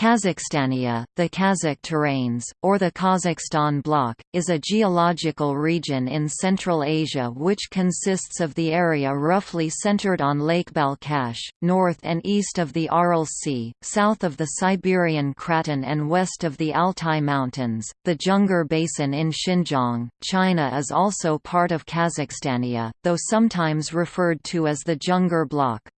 Kazakhstania, the Kazakh terrains, or the Kazakhstan Block, is a geological region in Central Asia which consists of the area roughly centered on Lake Balkhash, north and east of the Aral Sea, south of the Siberian Craton and west of the Altai Mountains. The Junggar Basin in Xinjiang, China is also part of Kazakhstania, though sometimes referred to as the Junggar Block.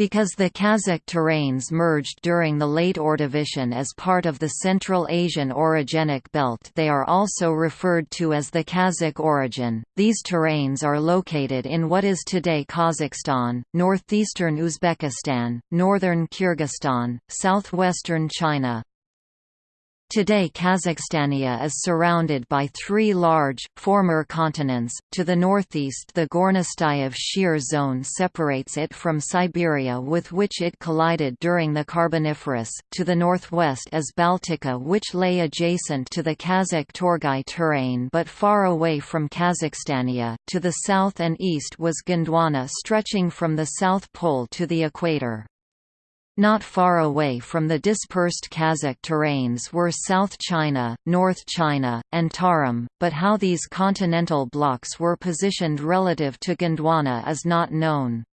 Because the Kazakh terrains merged during the late Ordovician as part of the Central Asian orogenic belt they are also referred to as the Kazakh orogen. These terrains are located in what is today Kazakhstan, northeastern Uzbekistan, northern Kyrgyzstan, southwestern China, Today Kazakhstania is surrounded by three large, former continents. To the northeast the Gornostayev shear zone separates it from Siberia with which it collided during the Carboniferous, to the northwest is Baltica which lay adjacent to the Kazakh Torgai terrain but far away from Kazakhstania, to the south and east was Gondwana stretching from the South Pole to the equator. Not far away from the dispersed Kazakh terrains were South China, North China, and Tarim, but how these continental blocks were positioned relative to Gondwana is not known.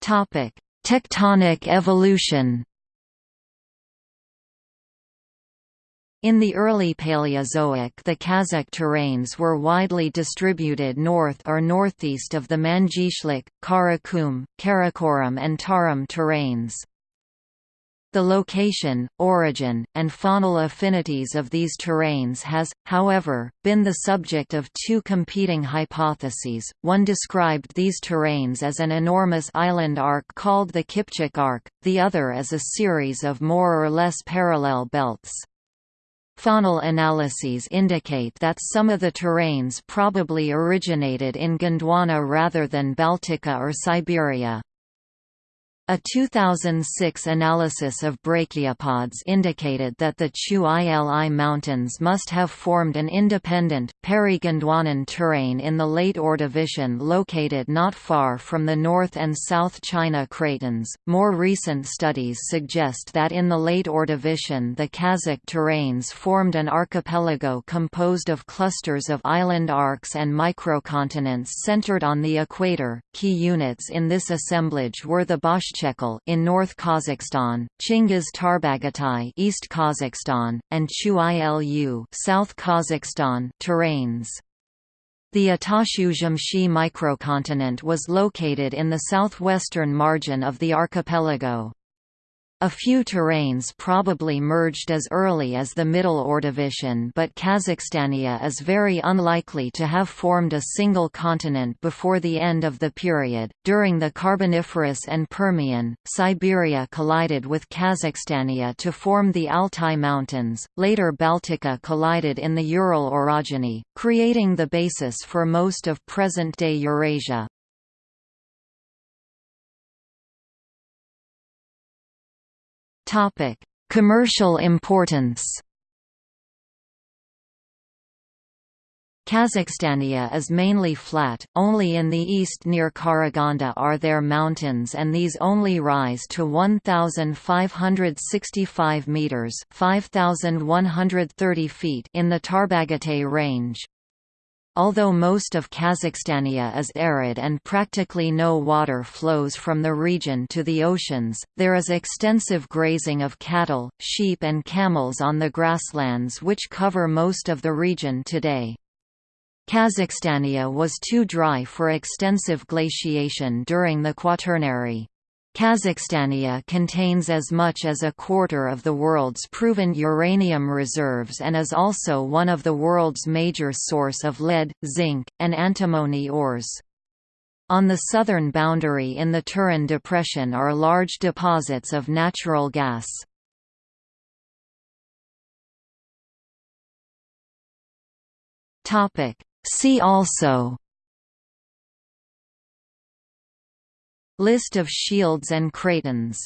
Tectonic evolution In the early Paleozoic the Kazakh terrains were widely distributed north or northeast of the Mangyshlak, Karakum, Karakoram and Tarim terrains. The location, origin, and faunal affinities of these terrains has, however, been the subject of two competing hypotheses. One described these terrains as an enormous island arc called the Kipchak Arc, the other as a series of more or less parallel belts. Faunal analyses indicate that some of the terrains probably originated in Gondwana rather than Baltica or Siberia. A 2006 analysis of brachiopods indicated that the Chu Ili Mountains must have formed an independent, peri-Gondwanan terrain in the late Ordovician located not far from the North and South China cratons. More recent studies suggest that in the late Ordovician the Kazakh terrains formed an archipelago composed of clusters of island arcs and microcontinents centered on the equator. Key units in this assemblage were the Bosch in North Kazakhstan, Chingiz Tarbagatai East Kazakhstan, and Chu-Ili South Kazakhstan terrains. The Atashu-Jamshi microcontinent was located in the southwestern margin of the archipelago. A few terrains probably merged as early as the Middle Ordovician but Kazakhstania is very unlikely to have formed a single continent before the end of the period. During the Carboniferous and Permian, Siberia collided with Kazakhstania to form the Altai Mountains, later Baltica collided in the Ural orogeny, creating the basis for most of present-day Eurasia. Topic: Commercial importance. Kazakhstania is mainly flat, only in the east near Karaganda are there mountains and these only rise to 1,565 metres 5,130 feet in the Tarbagatay range. Although most of Kazakhstania is arid and practically no water flows from the region to the oceans, there is extensive grazing of cattle, sheep and camels on the grasslands which cover most of the region today. Kazakhstania was too dry for extensive glaciation during the Quaternary. Kazakhstania contains as much as a quarter of the world's proven uranium reserves and is also one of the world's major source of lead, zinc, and antimony ores. On the southern boundary in the Turan Depression are large deposits of natural gas. See also List of shields and cratons